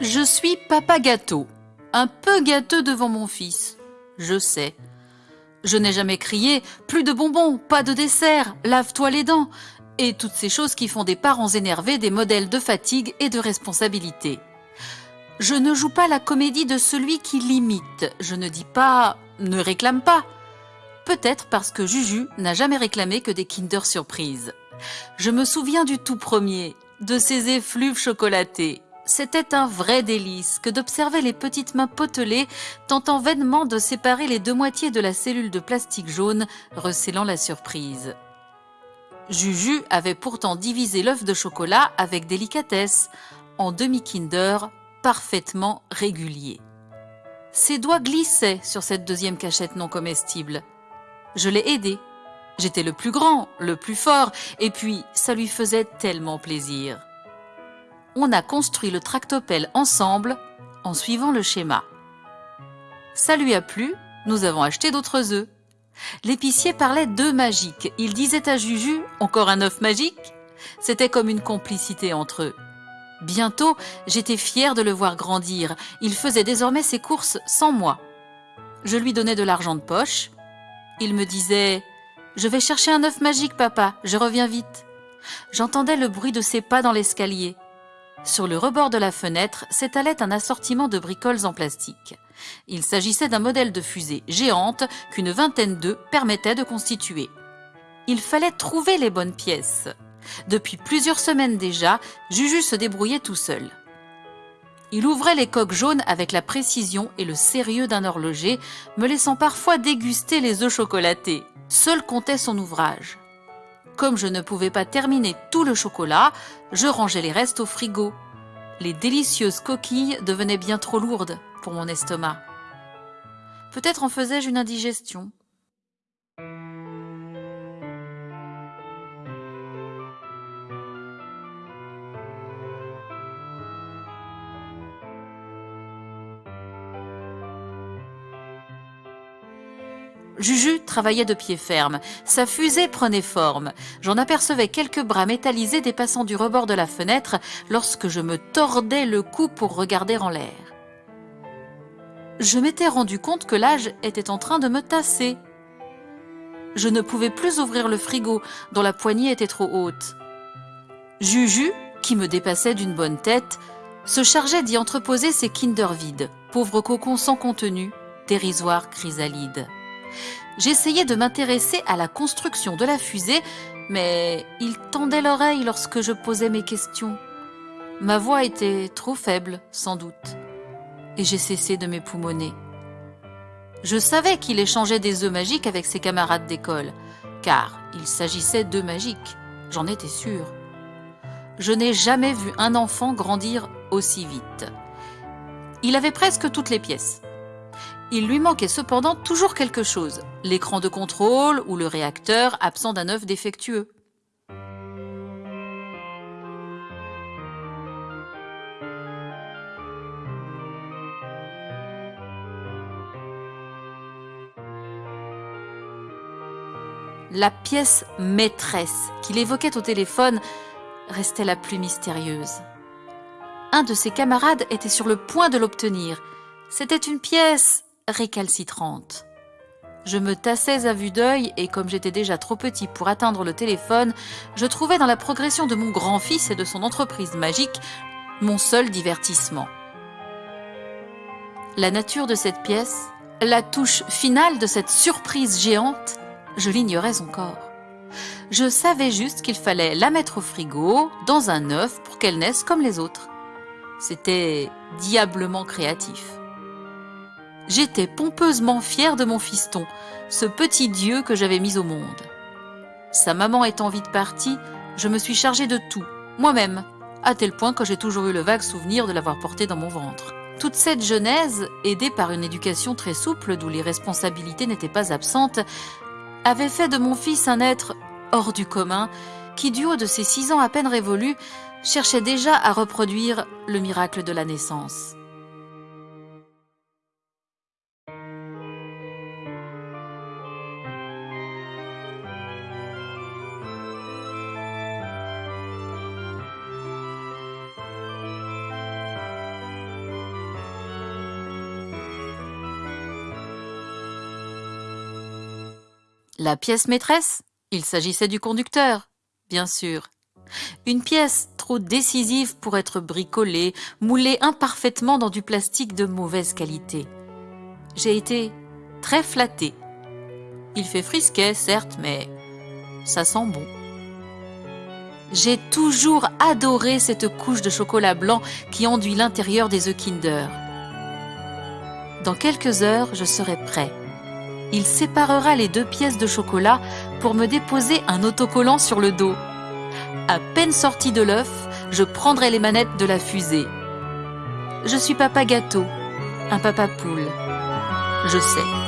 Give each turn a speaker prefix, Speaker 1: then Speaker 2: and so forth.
Speaker 1: Je suis papa gâteau, un peu gâteux devant mon fils, je sais. Je n'ai jamais crié plus de bonbons, pas de dessert, lave-toi les dents, et toutes ces choses qui font des parents énervés des modèles de fatigue et de responsabilité. Je ne joue pas la comédie de celui qui limite, je ne dis pas ne réclame pas. Peut-être parce que Juju n'a jamais réclamé que des Kinder Surprise. Je me souviens du tout premier, de ces effluves chocolatés. C'était un vrai délice que d'observer les petites mains potelées tentant vainement de séparer les deux moitiés de la cellule de plastique jaune recélant la surprise. Juju avait pourtant divisé l'œuf de chocolat avec délicatesse, en demi-kinder parfaitement régulier. Ses doigts glissaient sur cette deuxième cachette non comestible. Je l'ai aidé. J'étais le plus grand, le plus fort, et puis ça lui faisait tellement plaisir. On a construit le tractopelle ensemble en suivant le schéma. Ça lui a plu, nous avons acheté d'autres œufs. L'épicier parlait d'œufs magiques. Il disait à Juju Encore un œuf magique? C'était comme une complicité entre eux. Bientôt, j'étais fière de le voir grandir. Il faisait désormais ses courses sans moi. Je lui donnais de l'argent de poche. Il me disait Je vais chercher un œuf magique, papa, je reviens vite. J'entendais le bruit de ses pas dans l'escalier. Sur le rebord de la fenêtre s'étalait un assortiment de bricoles en plastique. Il s'agissait d'un modèle de fusée géante qu'une vingtaine d'œufs permettait de constituer. Il fallait trouver les bonnes pièces. Depuis plusieurs semaines déjà, Juju se débrouillait tout seul. Il ouvrait les coques jaunes avec la précision et le sérieux d'un horloger, me laissant parfois déguster les œufs chocolatés. Seul comptait son ouvrage. Comme je ne pouvais pas terminer tout le chocolat, je rangeais les restes au frigo. Les délicieuses coquilles devenaient bien trop lourdes pour mon estomac. Peut-être en faisais-je une indigestion. Juju travaillait de pied ferme. Sa fusée prenait forme. J'en apercevais quelques bras métallisés dépassant du rebord de la fenêtre lorsque je me tordais le cou pour regarder en l'air. Je m'étais rendu compte que l'âge était en train de me tasser. Je ne pouvais plus ouvrir le frigo, dont la poignée était trop haute. Juju, qui me dépassait d'une bonne tête, se chargeait d'y entreposer ses Kinder vides, pauvres cocons sans contenu, dérisoires chrysalides. J'essayais de m'intéresser à la construction de la fusée, mais il tendait l'oreille lorsque je posais mes questions. Ma voix était trop faible, sans doute, et j'ai cessé de m'époumoner. Je savais qu'il échangeait des œufs magiques avec ses camarades d'école, car il s'agissait d'œufs magiques, j'en étais sûre. Je n'ai jamais vu un enfant grandir aussi vite. Il avait presque toutes les pièces. Il lui manquait cependant toujours quelque chose, l'écran de contrôle ou le réacteur absent d'un œuf défectueux. La pièce maîtresse qu'il évoquait au téléphone restait la plus mystérieuse. Un de ses camarades était sur le point de l'obtenir. C'était une pièce récalcitrante. Je me tassais à vue d'œil et comme j'étais déjà trop petit pour atteindre le téléphone, je trouvais dans la progression de mon grand-fils et de son entreprise magique mon seul divertissement. La nature de cette pièce, la touche finale de cette surprise géante, je l'ignorais encore. Je savais juste qu'il fallait la mettre au frigo, dans un œuf, pour qu'elle naisse comme les autres. C'était diablement créatif. J'étais pompeusement fière de mon fiston, ce petit dieu que j'avais mis au monde. Sa maman étant vite partie, je me suis chargée de tout, moi-même, à tel point que j'ai toujours eu le vague souvenir de l'avoir porté dans mon ventre. Toute cette genèse, aidée par une éducation très souple d'où les responsabilités n'étaient pas absentes, avait fait de mon fils un être hors du commun qui, du haut de ses six ans à peine révolus, cherchait déjà à reproduire le miracle de la naissance. La pièce maîtresse Il s'agissait du conducteur, bien sûr. Une pièce trop décisive pour être bricolée, moulée imparfaitement dans du plastique de mauvaise qualité. J'ai été très flattée. Il fait frisquet, certes, mais ça sent bon. J'ai toujours adoré cette couche de chocolat blanc qui enduit l'intérieur des œufs Kinder. Dans quelques heures, je serai prêt. Il séparera les deux pièces de chocolat pour me déposer un autocollant sur le dos. À peine sorti de l'œuf, je prendrai les manettes de la fusée. Je suis papa gâteau, un papa poule. Je sais.